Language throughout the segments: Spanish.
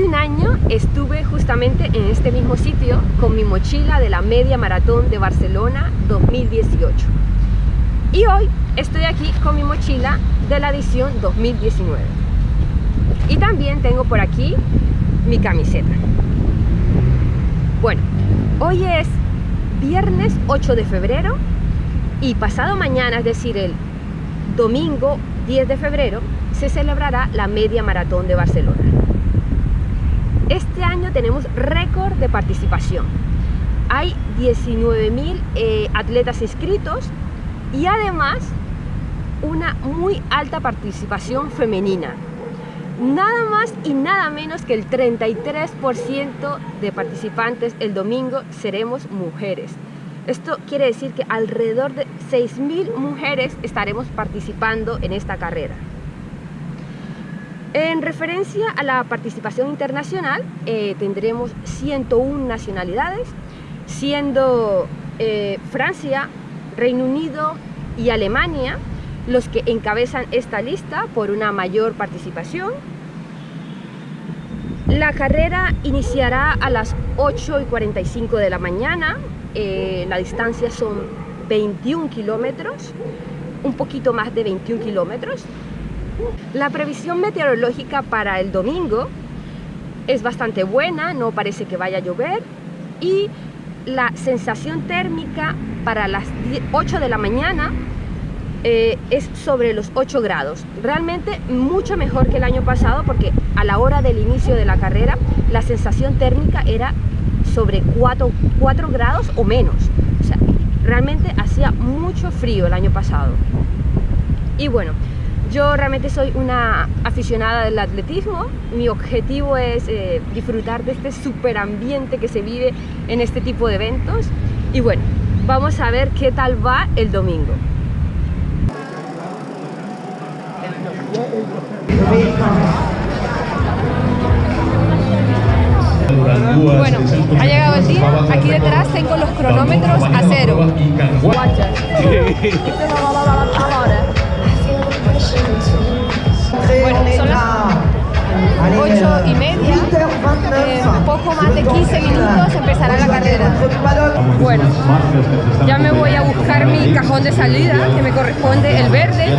Hace un año estuve justamente en este mismo sitio con mi mochila de la Media Maratón de Barcelona 2018. Y hoy estoy aquí con mi mochila de la edición 2019. Y también tengo por aquí mi camiseta. Bueno, hoy es viernes 8 de febrero y pasado mañana, es decir, el domingo 10 de febrero, se celebrará la Media Maratón de Barcelona. Este año tenemos récord de participación. Hay 19.000 eh, atletas inscritos y además una muy alta participación femenina. Nada más y nada menos que el 33% de participantes el domingo seremos mujeres. Esto quiere decir que alrededor de 6.000 mujeres estaremos participando en esta carrera. En referencia a la participación internacional, eh, tendremos 101 nacionalidades, siendo eh, Francia, Reino Unido y Alemania los que encabezan esta lista por una mayor participación. La carrera iniciará a las 8 y 45 de la mañana, eh, la distancia son 21 kilómetros, un poquito más de 21 kilómetros. La previsión meteorológica para el domingo es bastante buena, no parece que vaya a llover y la sensación térmica para las 8 de la mañana eh, es sobre los 8 grados. Realmente mucho mejor que el año pasado porque a la hora del inicio de la carrera la sensación térmica era sobre 4, 4 grados o menos. O sea, realmente hacía mucho frío el año pasado. Y bueno, yo realmente soy una aficionada del atletismo. Mi objetivo es eh, disfrutar de este super ambiente que se vive en este tipo de eventos. Y bueno, vamos a ver qué tal va el domingo. Bueno, ha llegado el día. Aquí detrás tengo los cronómetros a cero. Bueno, son las 8 y media. Eh, poco más de 15 minutos empezará la carrera. Bueno, ya me voy a buscar mi cajón de salida, que me corresponde el verde,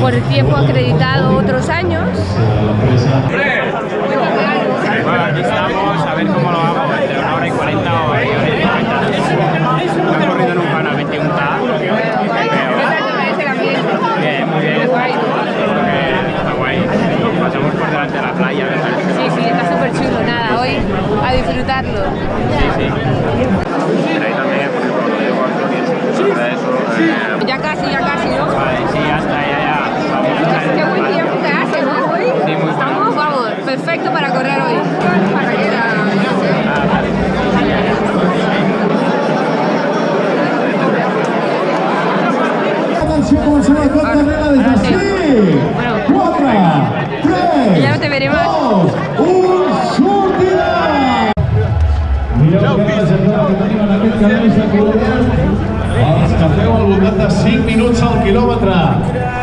por el tiempo acreditado otros años. Bueno, aquí estamos, a ver cómo lo hago, entre una hora y 40 o hora y 40. No he corrido nunca una 21K. Bien, muy bien. Está guay. Pasamos por delante de la playa, ¿verdad? Sí, sí, está súper chulo. Nada, hoy a disfrutarlo. Sí, sí. Ahí también, por ejemplo, minuts al quilòmetre.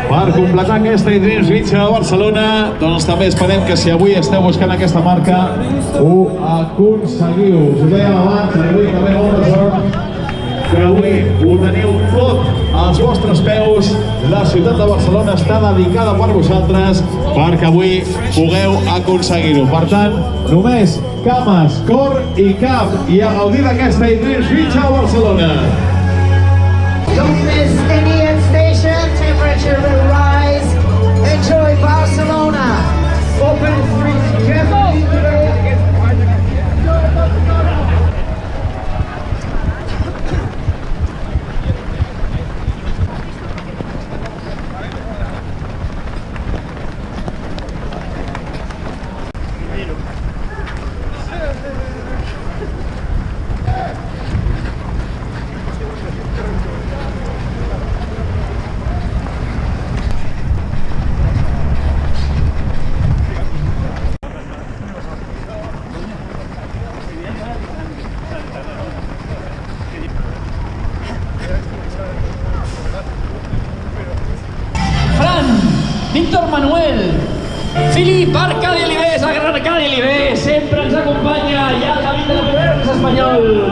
Per completar aquesta Dreams Beach de Barcelona, doncs també esperem que si avui esteu buscant aquesta marca, ho aconseguiu. Us ho dèiem abans, avui també molta sort que avui ho teniu tot als vostres peus. La ciutat de Barcelona està dedicada per vosaltres perquè avui pugueu aconseguir-ho. Per tant, només cames, cor i cap i a gaudir d'aquesta Idris Beach a Barcelona. Don't miss any español.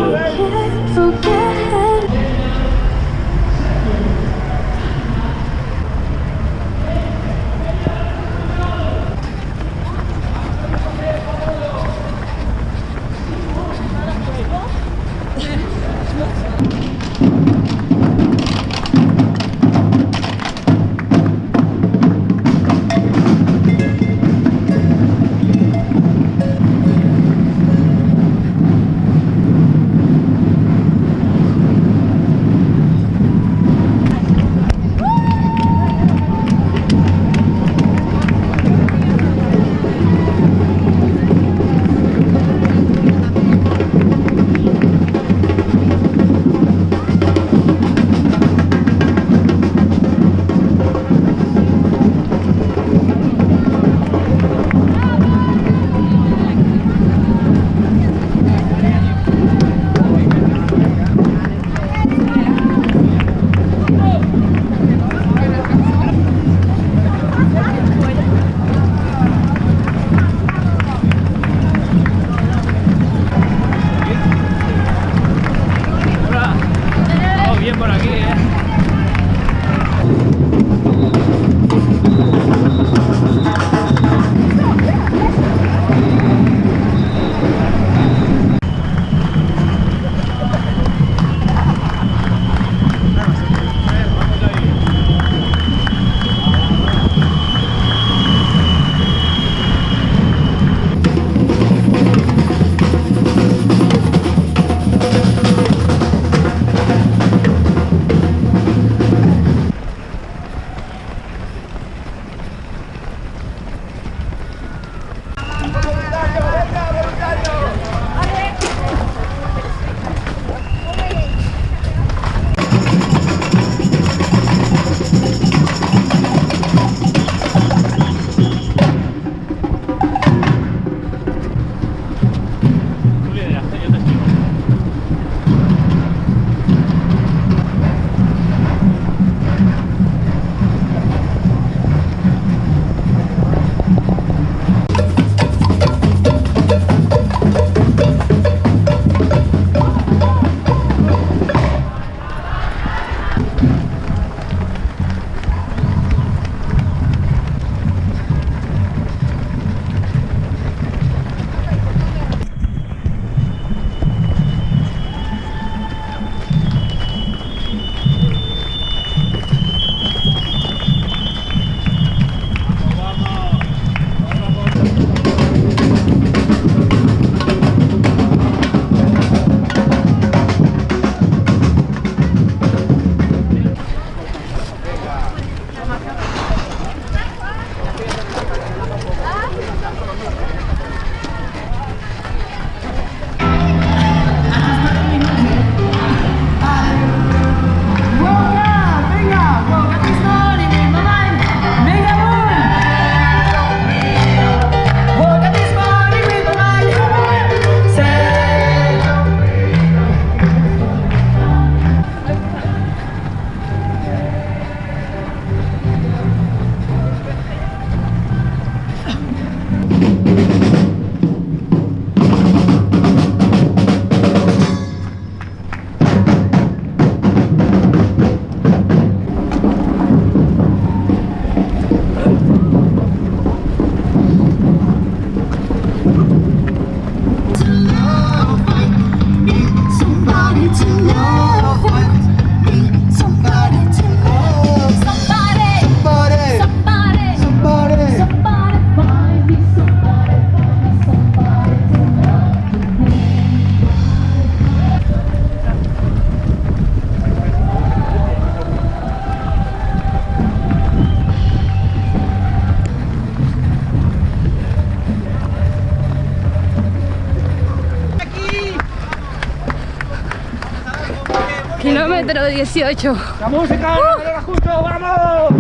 número 18. ¡La música! ¡Uh! Justo, ¡Vamos!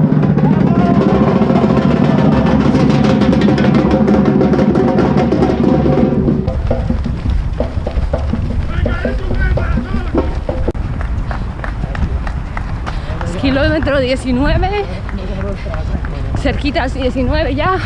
kilómetro 19, cerquitas 19 ya,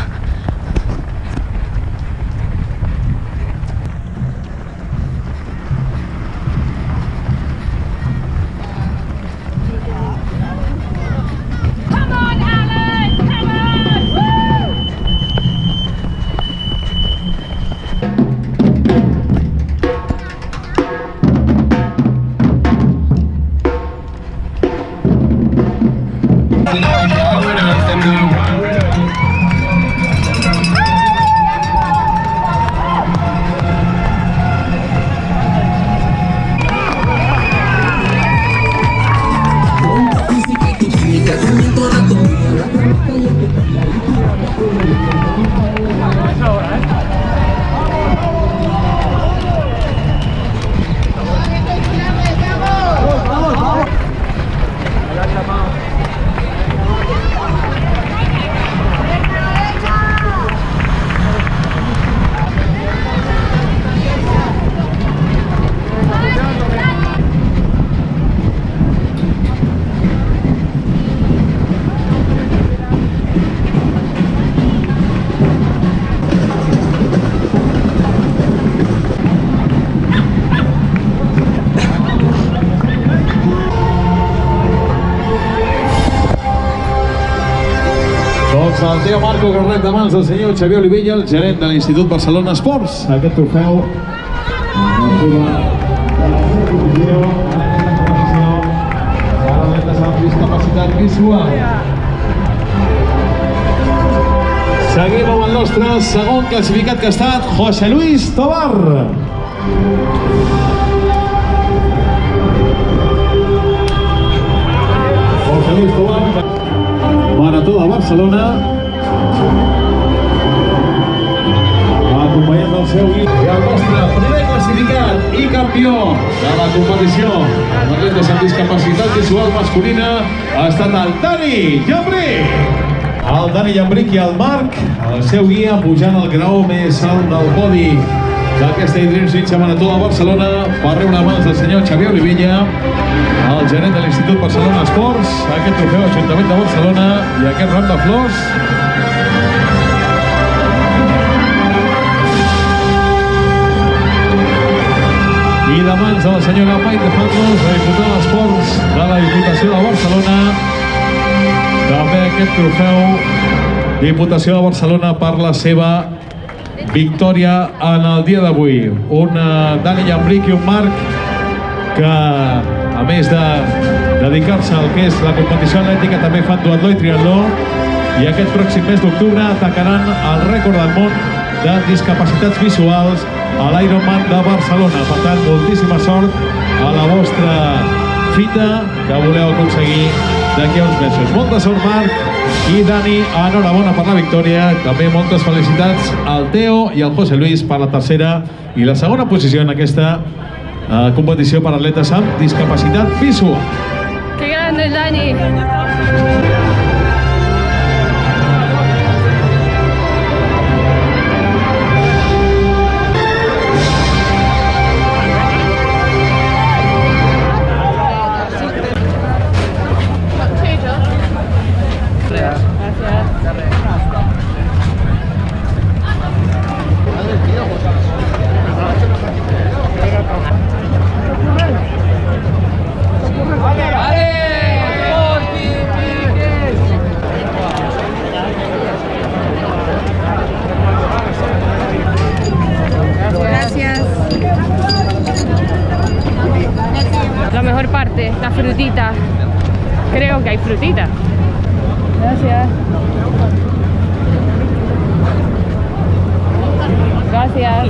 Blanco Carlet de mans del senyor Xavier Olivella, el gerent de l'Institut Barcelona Esports. Aquest trofeu amb discapacitat visual. Seguim amb el nostre segon classificat que ha estat José Luis Tobar. José Luis Tobar, Marató de Barcelona. Acompanyant del seu guia. I el nostre primer classificat i campió de la competició amb atletes amb discapacitat visual masculina ha estat el Dani Llambrí. El Dani Llambric i el Marc, el seu guia, pujant al grau més alt del podi d'aquesta Idreams Mitja Marató de Barcelona per rebre mans del senyor Xavier Olivella, el gerent de l'Institut Barcelona Esports, aquest trofeu Ajuntament de Barcelona i aquest ram de flors i de mans de la senyora Maite Fandos, la diputada d'Esports de la Diputació de Barcelona. També aquest trofeu Diputació de Barcelona per la seva victòria en el dia d'avui. Un eh, Dani Llambric i un Marc que, a més de dedicar-se al que és la competició atlètica, també fan duatló i triatló i aquest pròxim mes d'octubre atacaran el rècord del món de discapacitats visuals a l'Ironman de Barcelona. Per tant, moltíssima sort a la vostra fita que voleu aconseguir d'aquí a uns mesos. Molta sort, Marc i Dani. Enhorabona per la victòria. També moltes felicitats al Teo i al José Luis per la tercera i la segona posició en aquesta eh, competició per atletes amb discapacitat visual. ¡Qué grande, Dani! Parte, la frutita. Creo que hay frutita. Gracias. Gracias.